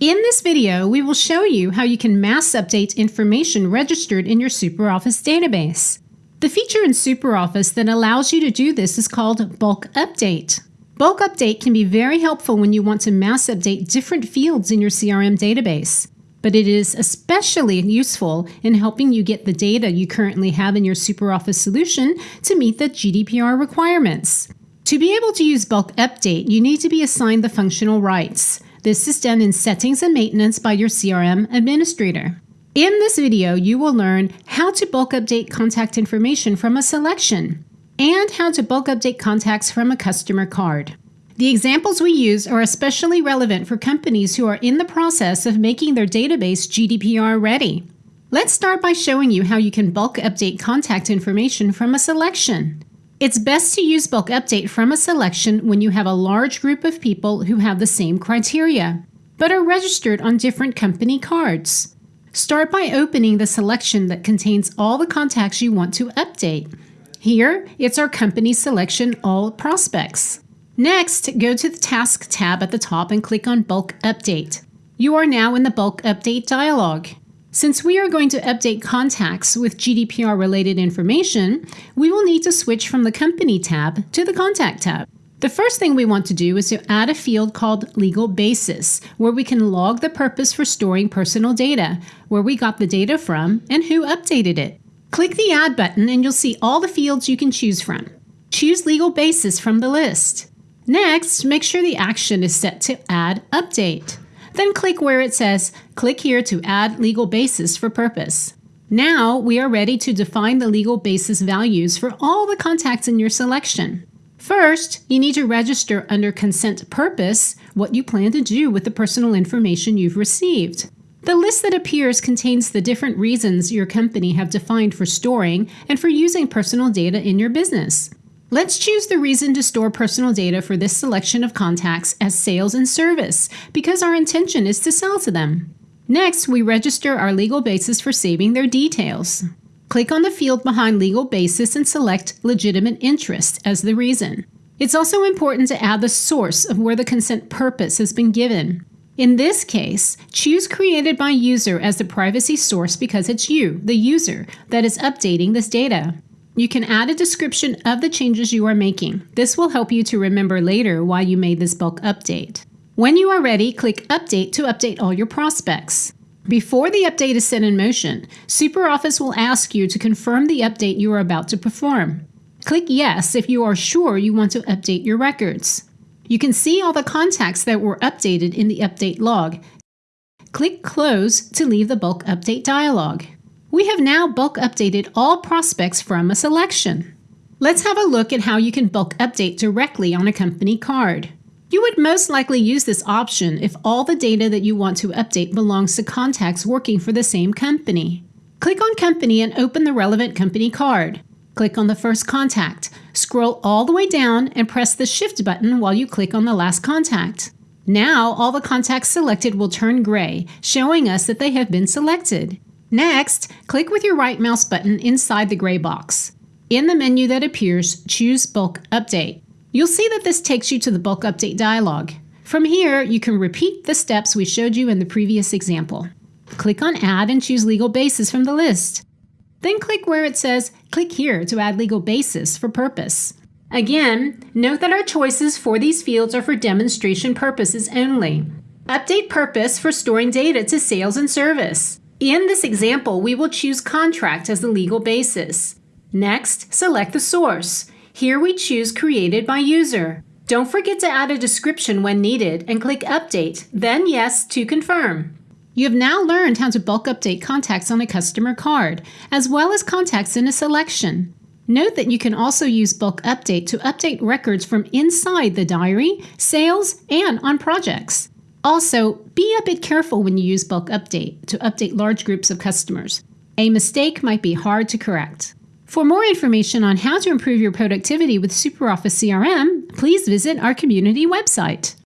In this video, we will show you how you can mass update information registered in your SuperOffice database. The feature in SuperOffice that allows you to do this is called Bulk Update. Bulk Update can be very helpful when you want to mass update different fields in your CRM database, but it is especially useful in helping you get the data you currently have in your SuperOffice solution to meet the GDPR requirements. To be able to use Bulk Update, you need to be assigned the functional rights. This is done in Settings and Maintenance by your CRM administrator. In this video, you will learn how to bulk update contact information from a selection and how to bulk update contacts from a customer card. The examples we use are especially relevant for companies who are in the process of making their database GDPR ready. Let's start by showing you how you can bulk update contact information from a selection. It's best to use bulk update from a selection when you have a large group of people who have the same criteria, but are registered on different company cards. Start by opening the selection that contains all the contacts you want to update. Here, it's our company selection All Prospects. Next, go to the Task tab at the top and click on Bulk Update. You are now in the Bulk Update dialog. Since we are going to update contacts with GDPR related information, we will need to switch from the Company tab to the Contact tab. The first thing we want to do is to add a field called Legal Basis, where we can log the purpose for storing personal data, where we got the data from, and who updated it. Click the Add button and you'll see all the fields you can choose from. Choose Legal Basis from the list. Next, make sure the action is set to Add Update. Then click where it says, click here to add legal basis for purpose. Now we are ready to define the legal basis values for all the contacts in your selection. First, you need to register under consent purpose what you plan to do with the personal information you've received. The list that appears contains the different reasons your company have defined for storing and for using personal data in your business. Let's choose the reason to store personal data for this selection of contacts as sales and service because our intention is to sell to them. Next, we register our legal basis for saving their details. Click on the field behind legal basis and select legitimate interest as the reason. It's also important to add the source of where the consent purpose has been given. In this case, choose created by user as the privacy source because it's you, the user, that is updating this data. You can add a description of the changes you are making. This will help you to remember later why you made this bulk update. When you are ready, click Update to update all your prospects. Before the update is set in motion, SuperOffice will ask you to confirm the update you are about to perform. Click Yes if you are sure you want to update your records. You can see all the contacts that were updated in the update log. Click Close to leave the bulk update dialog. We have now bulk updated all prospects from a selection. Let's have a look at how you can bulk update directly on a company card. You would most likely use this option if all the data that you want to update belongs to contacts working for the same company. Click on Company and open the relevant company card. Click on the first contact. Scroll all the way down and press the Shift button while you click on the last contact. Now all the contacts selected will turn gray, showing us that they have been selected. Next, click with your right mouse button inside the gray box. In the menu that appears, choose Bulk Update. You'll see that this takes you to the Bulk Update dialog. From here, you can repeat the steps we showed you in the previous example. Click on Add and choose Legal Basis from the list. Then click where it says Click here to add legal basis for purpose. Again, note that our choices for these fields are for demonstration purposes only. Update purpose for storing data to sales and service. In this example, we will choose contract as the legal basis. Next, select the source. Here we choose created by user. Don't forget to add a description when needed and click update, then yes to confirm. You have now learned how to bulk update contacts on a customer card, as well as contacts in a selection. Note that you can also use bulk update to update records from inside the diary, sales, and on projects. Also, be a bit careful when you use bulk update to update large groups of customers. A mistake might be hard to correct. For more information on how to improve your productivity with SuperOffice CRM, please visit our community website.